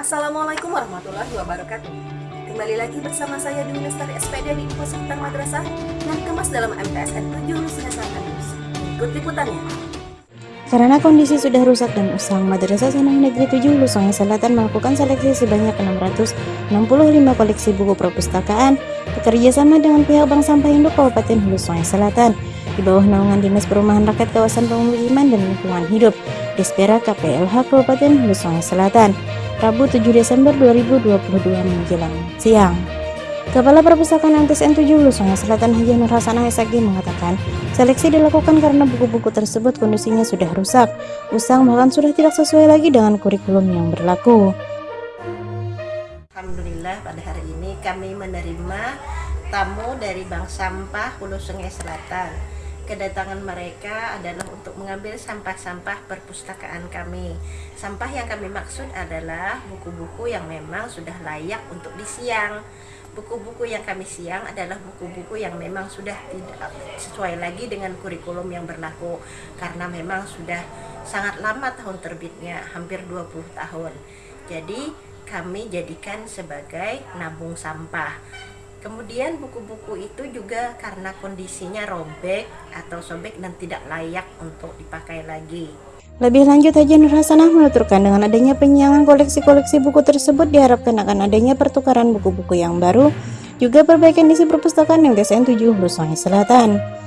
Assalamualaikum warahmatullahi wabarakatuh. Kembali lagi bersama saya di Lestari SPD di Info Seputar Madrasah yang dikemas dalam MTSN 7 Lusina Selatan. Ikut liputannya. Karena kondisi sudah rusak dan usang, Madrasah Sanang Negeri 7 Lusongai Selatan melakukan seleksi sebanyak 665 koleksi buku perpustakaan bekerja sama dengan pihak Bank Sampah Induk Kabupaten Hulu Sungai Selatan di bawah naungan Dinas Perumahan Rakyat Kawasan Pemukiman dan Lingkungan Hidup Despera KPLH Kabupaten Hulu Sungai Selatan, Rabu 7 Desember 2022 menjelang siang. Kepala Perpustakaan MTSN 7 Hulu Sungai Selatan Haji Nur Hasanah SAG mengatakan, seleksi dilakukan karena buku-buku tersebut kondisinya sudah rusak, usang bahkan sudah tidak sesuai lagi dengan kurikulum yang berlaku. Alhamdulillah pada hari ini kami menerima tamu dari Bank Sampah Hulu Sungai Selatan kedatangan mereka adalah untuk mengambil sampah-sampah perpustakaan kami. Sampah yang kami maksud adalah buku-buku yang memang sudah layak untuk disiang. Buku-buku yang kami siang adalah buku-buku yang memang sudah tidak sesuai lagi dengan kurikulum yang berlaku karena memang sudah sangat lama tahun terbitnya, hampir 20 tahun. Jadi kami jadikan sebagai nabung sampah Kemudian buku-buku itu juga karena kondisinya robek atau sobek dan tidak layak untuk dipakai lagi. Lebih lanjut Haji Nur Hasanah menuturkan dengan adanya penyiangan koleksi-koleksi buku tersebut diharapkan akan adanya pertukaran buku-buku yang baru, juga perbaikan isi perpustakaan yang TSN 7 Hulu Sungai Selatan.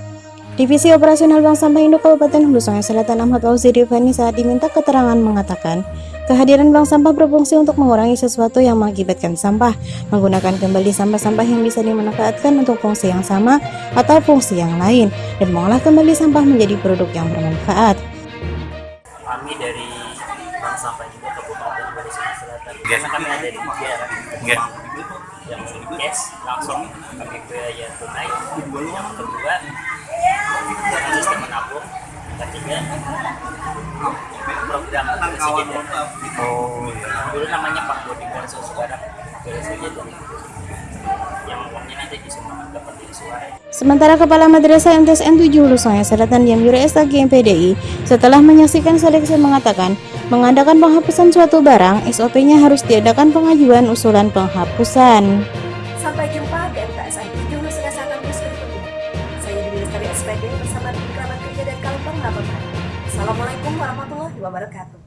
Divisi Operasional Bank Sampah Induk Kabupaten Hulu Sungai Selatan Ahmad Fauzi Rifani saat diminta keterangan mengatakan, Kehadiran bank sampah berfungsi untuk mengurangi sesuatu yang mengakibatkan sampah, menggunakan kembali sampah-sampah yang bisa dimanfaatkan untuk fungsi yang sama atau fungsi yang lain, dan mengolah kembali sampah menjadi produk yang bermanfaat. Kami dari Bank Sampah juga Kabupaten Sulawesi Selatan, karena kami ada di tiga yang cash langsung kami bayar tunai, yang kedua ketiga program Oh iya. dulu namanya Pak sekarang Sementara Kepala Madrasah MTSN 7 Hulu Sungai Selatan Yamyuri SAG MPDI setelah menyaksikan seleksi mengatakan mengadakan penghapusan suatu barang SOP-nya harus diadakan pengajuan usulan penghapusan. Bersama tim kerabat kerja dan kawan pengalaman. Assalamualaikum warahmatullahi wabarakatuh.